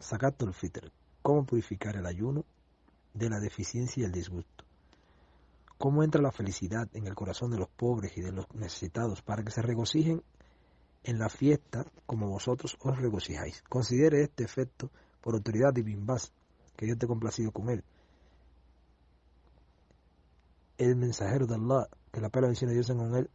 Zakatul Fitr. ¿Cómo purificar el ayuno de la deficiencia y el disgusto? ¿Cómo entra la felicidad en el corazón de los pobres y de los necesitados para que se regocijen en la fiesta como vosotros os regocijáis? Considere este efecto por autoridad de Bimbas, que Dios te complacido con él. El mensajero de Allah, que la pena de Dios con él,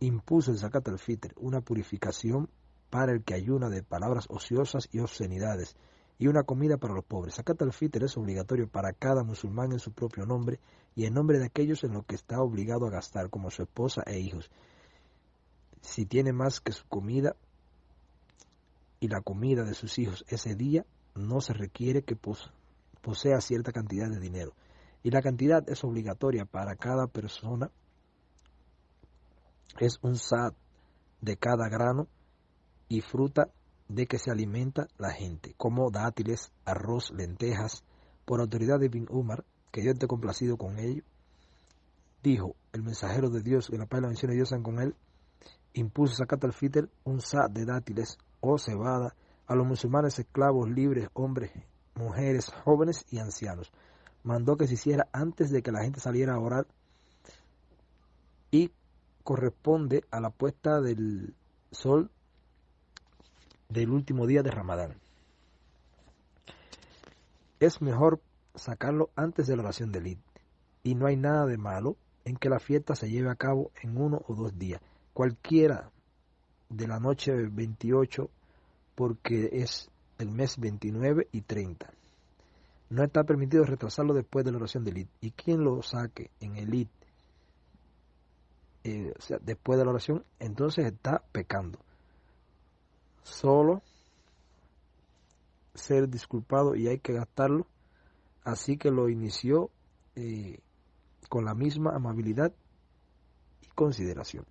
impuso el zakat al-fitr, una purificación para el que ayuna de palabras ociosas y obscenidades, y una comida para los pobres. Zakat al-fitr es obligatorio para cada musulmán en su propio nombre y en nombre de aquellos en los que está obligado a gastar, como su esposa e hijos. Si tiene más que su comida y la comida de sus hijos ese día, no se requiere que posea cierta cantidad de dinero. Y la cantidad es obligatoria para cada persona. Es un sad de cada grano y fruta de que se alimenta la gente, como dátiles, arroz, lentejas, por autoridad de Bin Umar, que Dios esté complacido con ello, dijo el mensajero de Dios, que la paz y la bendición de Dios sean con él, impuso sacat al fitr un sa de dátiles o cebada a los musulmanes esclavos libres, hombres, mujeres, jóvenes y ancianos. Mandó que se hiciera antes de que la gente saliera a orar y corresponde a la puesta del sol del último día de Ramadán. Es mejor sacarlo antes de la oración del Eid y no hay nada de malo en que la fiesta se lleve a cabo en uno o dos días, cualquiera de la noche 28 porque es el mes 29 y 30. No está permitido retrasarlo después de la oración del Eid y quien lo saque en el Eid eh, o sea, después de la oración, entonces está pecando solo ser disculpado y hay que gastarlo. Así que lo inició eh, con la misma amabilidad y consideración.